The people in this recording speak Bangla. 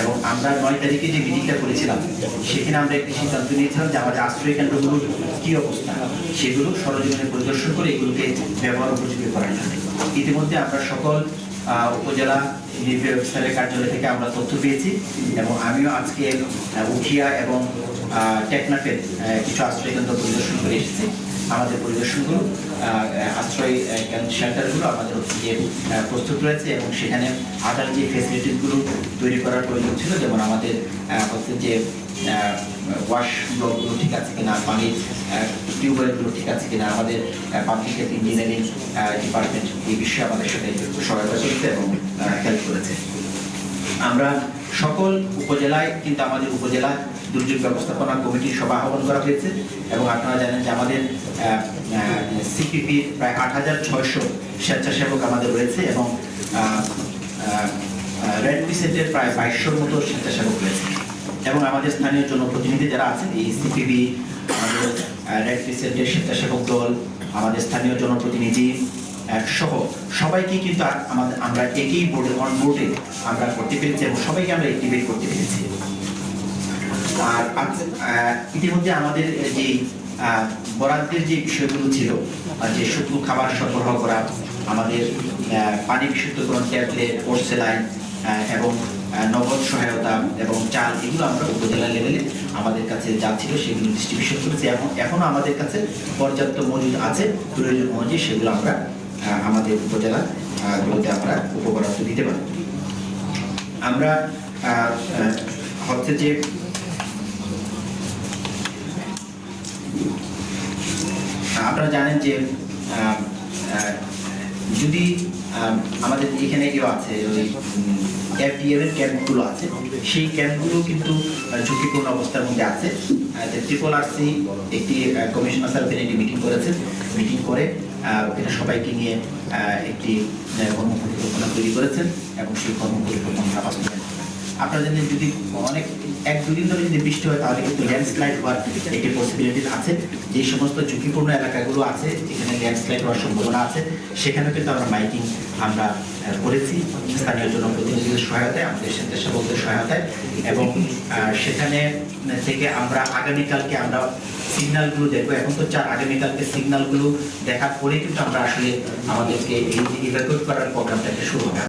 এবং আমরা নয় তারিখে যে মিটিংটা করেছিলাম, সেখানে আমরা একটি সিদ্ধান্ত নিয়েছিলাম যে আমাদের আশ্রয় কেন্দ্রগুলোর কি অবস্থা? সেগুলো সরজমিনে পরিদর্শন করে এগুলোকে ব্যবহার উপযোগী করার জন্য ইতিমধ্যে আমরা সকল উপজেলা নির্বাহী অফিসারের কার্যালয় থেকে আমরা তথ্য পেয়েছি এবং আমিও আজকে উখিয়া এবং টেকনাফের কিছু আশ্রয় কেন্দ্র পরিদর্শন করে এসেছি। আমাদের পরিদর্শনগুলো আশ্রয় শেল্টারগুলো আমাদের যে প্রস্তুত রয়েছে এবং সেখানে আদার যে ফেসিলিটিসগুলো তৈরি করার প্রয়োজন ছিল। যেমন আমাদের হচ্ছে যে ওয়াশ ব্লকগুলো ঠিক আছে কিনা পানির টিউবওয়েলগুলো ঠিক আছে কিনা, আমাদের পাবলিক হেলথ ইঞ্জিনিয়ারিং ডিপার্টমেন্ট এই বিষয়ে আমাদের সাথে সহায়তা করেছে এবং হেল্প করেছে। আমরা সকল উপজেলায়, কিন্তু আমাদের উপজেলা দুর্যোগ ব্যবস্থাপনা কমিটির সভা আহ্বান করা হয়েছে এবং আপনারা জানেন যে আমাদের সিপিপির প্রায় আট হাজার ছয়শো স্বেচ্ছাসেবক আমাদের রয়েছে এবং রেড ক্রিসেন্টের প্রায় বাইশশোর মতো স্বেচ্ছাসেবক রয়েছে। এবং আমাদের স্থানীয় জনপ্রতিনিধি যারা আছেন, এই সিপিবি, আমাদের রেড ক্রিসেন্টের স্বেচ্ছাসেবক দল, আমাদের স্থানীয় জনপ্রতিনিধি সহ সবাইকে কিন্তু আমাদের, আমরা একই বোর্ডে অন বোর্ডে আমরা করতে পেরেছি এবং সবাইকে আমরা অ্যাক্টিভেট করতে পেরেছি। আর ইতিমধ্যে আমাদের যে বরাদ্দের যে বিষয়গুলো ছিল যে শুধু খাবার সরবরাহ করা, আমাদের পানি বিশুদ্ধকরণ ট্যাবলেট পোর্সেলাইন এবং নগদ সহায়তা এবং চাল এগুলো আমরা উপজেলা লেভেলে আমাদের কাছে যা ছিল সেগুলো ডিস্ট্রিবিউশন করেছি। এবং এখনও আমাদের কাছে পর্যাপ্ত মজুদ আছে। প্রয়োজন অনুযায়ী সেগুলো আমরা আমাদের উপজেলা গুলোতে আমরা উপবরাদ্দ দিতে পারি। আমরা হচ্ছে যে আপনারা জানেন যে যদি আমাদের এখানে কেউ আছে, ওই ক্যাম্প এর ক্যাম্পগুলো আছে। সেই ক্যাম্পগুলো কিন্তু ঝুঁকিপূর্ণ অবস্থার মধ্যে আছে। ট্রিপল আরসি একটি কমিশনার স্যার একটি মিটিং করেছে মিটিং করে ওখানে সবাইকে নিয়ে একটি কর্ম কর্মপরিকল্পনা তৈরি করেছেন এবং সেই কর্মপরিকল্পনা বাস্তবায়ন জানেন যদি অনেক, এক, দুদিন ধরে যদি বৃষ্টি হয়, তাহলে কিন্তু ল্যান্ডস্লাইড হওয়ার একটি আছে। যে সমস্ত ঝুঁকিপূর্ণ এলাকাগুলো আছে, যেখানে ল্যান্ডস্লাইড হওয়ার সম্ভাবনা আছে সেখানে কিন্তু আমরা মাইকিং আমরা করেছি। স্থানীয় জনপ্রতিনিধিদের সহায়তায়, আমাদের সহায়তায়। এবং সেখানে থেকে আমরা আগামীকালকে আমরা সিগন্যালগুলো দেখব। এখন তো চার, আগামীকালকে সিগন্যালগুলো দেখার পরে কিন্তু আমরা আসলে আমাদেরকে এই ইভ্যাকুয়েট করার প্রোগ্রামটাকে শুরু হবে।